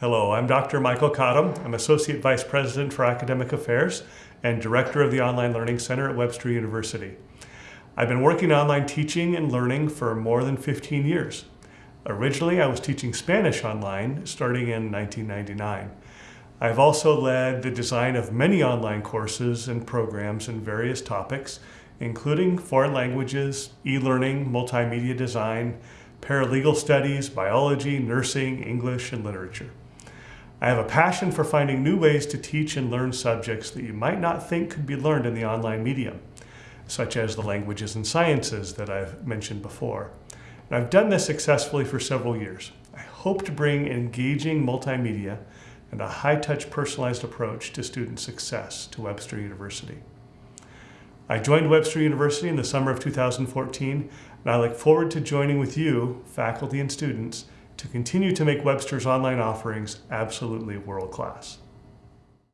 Hello, I'm Dr. Michael Cottom. I'm Associate Vice President for Academic Affairs and Director of the Online Learning Center at Webster University. I've been working online teaching and learning for more than 15 years. Originally, I was teaching Spanish online starting in 1999. I've also led the design of many online courses and programs in various topics, including foreign languages, e-learning, multimedia design, paralegal studies, biology, nursing, English, and literature. I have a passion for finding new ways to teach and learn subjects that you might not think could be learned in the online medium, such as the languages and sciences that I've mentioned before. And I've done this successfully for several years. I hope to bring engaging multimedia and a high-touch personalized approach to student success to Webster University. I joined Webster University in the summer of 2014, and I look forward to joining with you, faculty and students, to continue to make Webster's online offerings absolutely world-class.